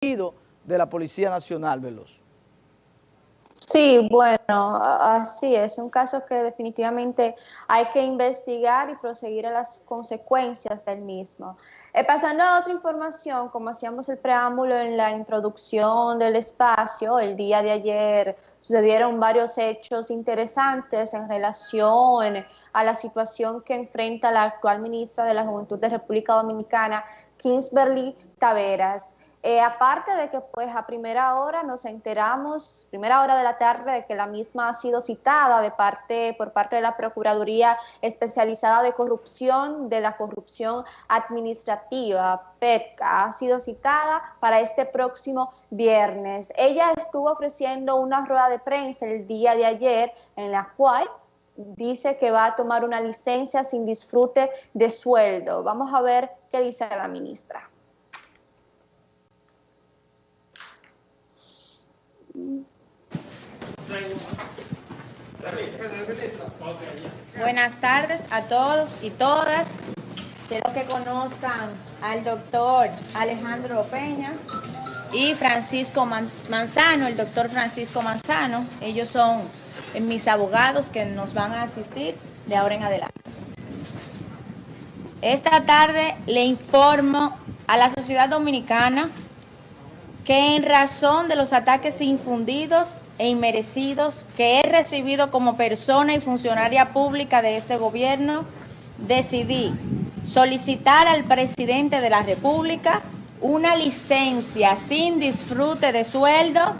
de la Policía Nacional, Veloz. Sí, bueno, así es, un caso que definitivamente hay que investigar y proseguir a las consecuencias del mismo. Eh, pasando a otra información, como hacíamos el preámbulo en la introducción del espacio, el día de ayer sucedieron varios hechos interesantes en relación a la situación que enfrenta la actual ministra de la Juventud de República Dominicana, Kingsberly Taveras. Eh, aparte de que pues a primera hora nos enteramos, primera hora de la tarde, de que la misma ha sido citada de parte, por parte de la Procuraduría Especializada de Corrupción, de la Corrupción Administrativa, PEPCA, ha sido citada para este próximo viernes. Ella estuvo ofreciendo una rueda de prensa el día de ayer en la cual dice que va a tomar una licencia sin disfrute de sueldo. Vamos a ver qué dice la ministra. Buenas tardes a todos y todas. Quiero que conozcan al doctor Alejandro Peña y Francisco Manzano, el doctor Francisco Manzano. Ellos son mis abogados que nos van a asistir de ahora en adelante. Esta tarde le informo a la sociedad dominicana que en razón de los ataques infundidos e inmerecidos que he recibido como persona y funcionaria pública de este gobierno, decidí solicitar al presidente de la República una licencia sin disfrute de sueldo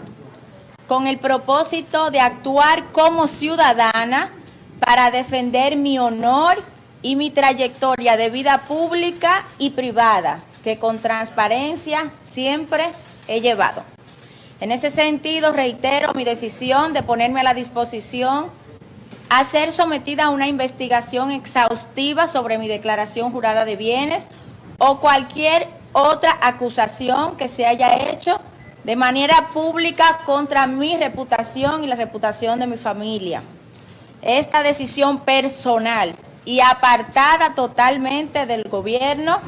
con el propósito de actuar como ciudadana para defender mi honor y mi trayectoria de vida pública y privada, que con transparencia siempre he llevado. En ese sentido, reitero mi decisión de ponerme a la disposición a ser sometida a una investigación exhaustiva sobre mi declaración jurada de bienes o cualquier otra acusación que se haya hecho de manera pública contra mi reputación y la reputación de mi familia. Esta decisión personal y apartada totalmente del gobierno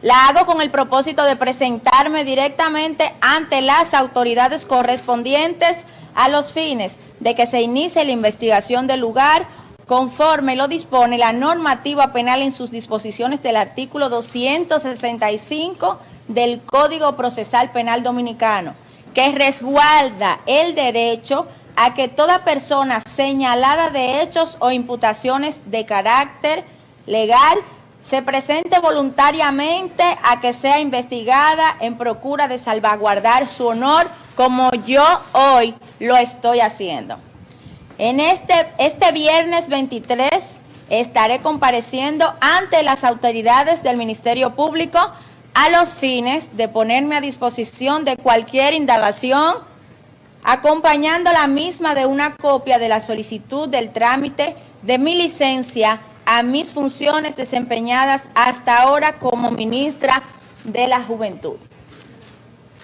la hago con el propósito de presentarme directamente ante las autoridades correspondientes a los fines de que se inicie la investigación del lugar conforme lo dispone la normativa penal en sus disposiciones del artículo 265 del Código Procesal Penal Dominicano, que resguarda el derecho a que toda persona señalada de hechos o imputaciones de carácter legal se presente voluntariamente a que sea investigada en procura de salvaguardar su honor como yo hoy lo estoy haciendo. En este, este viernes 23 estaré compareciendo ante las autoridades del Ministerio Público a los fines de ponerme a disposición de cualquier indagación, acompañando la misma de una copia de la solicitud del trámite de mi licencia a mis funciones desempeñadas hasta ahora como ministra de la Juventud.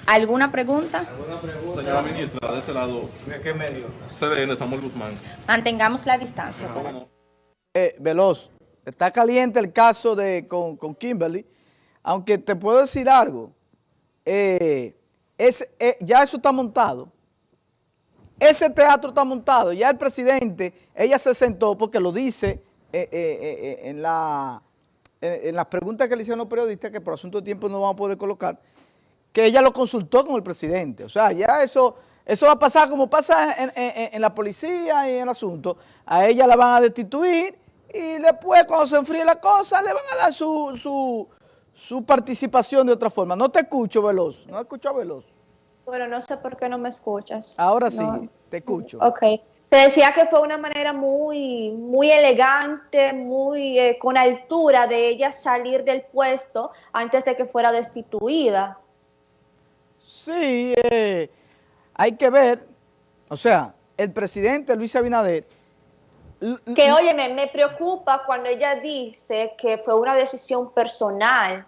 ¿Alguna pregunta? ¿Alguna pregunta? Señora ministra, de este lado. ¿De qué medio? CDN, Samuel Guzmán. Mantengamos la distancia. Eh, Veloz, está caliente el caso de con, Kimberly, aunque te puedo decir algo, eh, es, eh, ya eso está montado. Ese teatro está montado, ya el presidente, ella se sentó porque lo dice eh, eh, eh, en, la, en, las preguntas que le hicieron los periodistas, que por asunto de tiempo no vamos a poder colocar, que ella lo consultó con el presidente. O sea, ya eso, eso va a pasar como pasa en, la policía y en el asunto. A ella la van a destituir y después cuando se enfríe la cosa le van a dar su, su, su participación de otra forma. No te escucho, Veloz. No escucho a Veloz. Bueno, no sé por qué no me escuchas. Ahora sí, te escucho. Ok decía que fue una manera muy, muy elegante, muy eh, con altura de ella salir del puesto antes de que fuera destituida. Sí, eh, hay que ver, o sea, el presidente Luis Abinader... Que, oye, me, preocupa cuando ella dice que fue una decisión personal.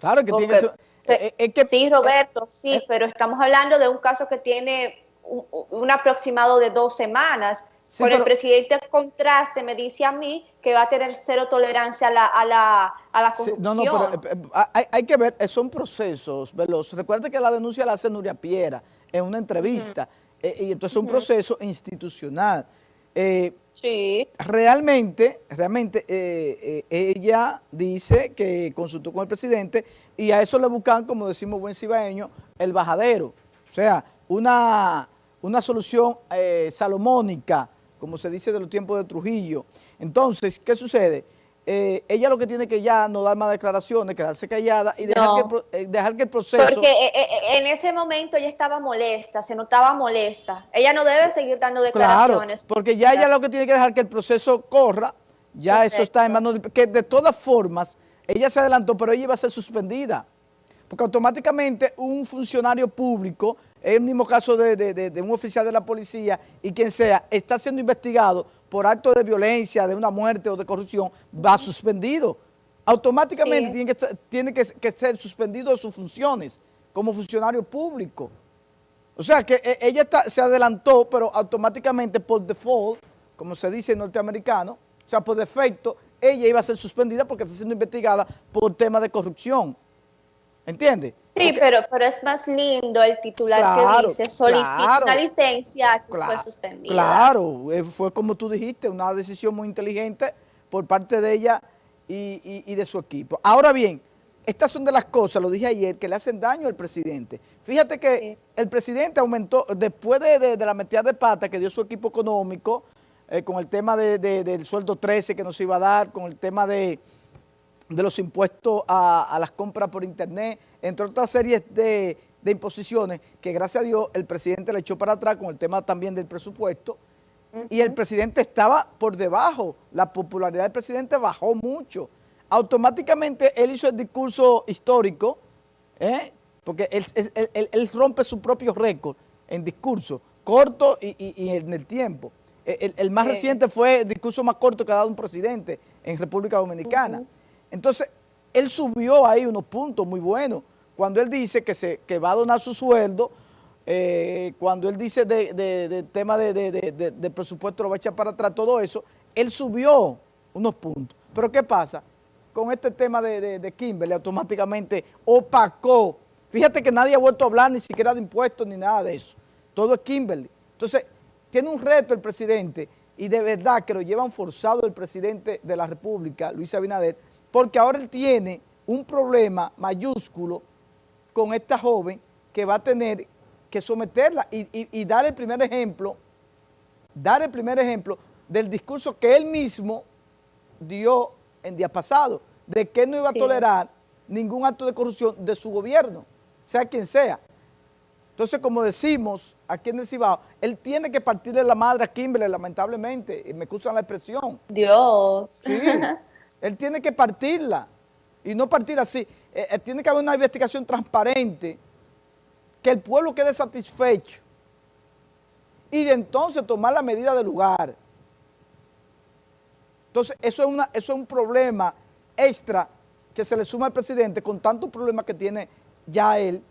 Claro que tiene... Eh, que, sí, Roberto, sí, pero estamos hablando de un caso que tiene un, aproximado de dos semanas. Sí, Con el presidente contraste me dice a mí que va a tener cero tolerancia a la, a la, a la corrupción. no, no, pero eh, eh, hay, hay, que ver, eh, son procesos veloces. Recuerda que la denuncia la hace Nuria Piera en una entrevista, y entonces es un proceso institucional. sí. Realmente, realmente ella dice que consultó con el presidente y a eso le buscan, como decimos buen cibaeño, el bajadero. O sea, una, una solución salomónica, como se dice de los tiempos de Trujillo. Entonces, ¿qué sucede? Eh, ella lo que tiene que ya no dar más declaraciones, quedarse callada y dejar, que, eh, dejar que el proceso... Porque eh, en ese momento ella estaba molesta, se notaba molesta. Ella no debe seguir dando declaraciones. Claro, porque ya ella lo que tiene que dejar que el proceso corra, ya eso está en manos de... Que de todas formas, ella se adelantó, pero ella iba a ser suspendida. Porque automáticamente un funcionario público el mismo caso de, un oficial de la policía y quien sea, está siendo investigado por actos de violencia, de una muerte o de corrupción, va suspendido. Automáticamente tiene, que, tiene que, ser suspendido de sus funciones como funcionario público. O sea que e, ella se adelantó, pero automáticamente por default, como se dice en norteamericano, o sea, por defecto, ella iba a ser suspendida porque está siendo investigada por tema de corrupción. ¿Entiendes? Sí, pero, pero es más lindo el titular que dice solicita una licencia que fue suspendida. Claro, eh, fue como tú dijiste, una decisión muy inteligente por parte de ella y, de su equipo. Ahora bien, estas son de las cosas, lo dije ayer, que le hacen daño al presidente. Fíjate que el presidente aumentó, después de, la metida de pata que dio su equipo económico, eh, con el tema del sueldo 13 que nos iba a dar, con el tema de de los impuestos a, las compras por internet, entre otras series de, imposiciones que gracias a Dios el presidente le echó para atrás con el tema también del presupuesto y el presidente estaba por debajo, la popularidad del presidente bajó mucho. Automáticamente él hizo el discurso histórico, ¿eh? porque él, rompe su propio récord en discurso, corto y, en el tiempo. El, más reciente fue el discurso más corto que ha dado un presidente en República Dominicana. Entonces, él subió ahí unos puntos muy buenos. Cuando él dice que, se, que va a donar su sueldo, eh, cuando él dice del de, tema de, presupuesto lo va a echar para atrás, todo eso, él subió unos puntos. Pero ¿qué pasa? Con este tema de, Kimberley automáticamente opacó. Fíjate que nadie ha vuelto a hablar ni siquiera de impuestos ni nada de eso. Todo es Kimberley. Entonces, tiene un reto el presidente y de verdad que lo llevan forzado el presidente de la República, Luis Abinader, porque ahora él tiene un problema mayúsculo con esta joven que va a tener que someterla y, dar el primer ejemplo, dar el primer ejemplo del discurso que él mismo dio en día pasado, de que no iba a tolerar ningún acto de corrupción de su gobierno, sea quien sea. Entonces, como decimos aquí en el Cibao, él tiene que partirle la madre a Kimberley, lamentablemente, y me excusan la expresión. Dios. Sí. Él tiene que partirla y no partir así. Eh, eh, tiene que haber una investigación transparente, que el pueblo quede satisfecho y de entonces tomar la medida del lugar. Entonces, eso es, eso es un problema extra que se le suma al presidente con tantos problemas que tiene ya él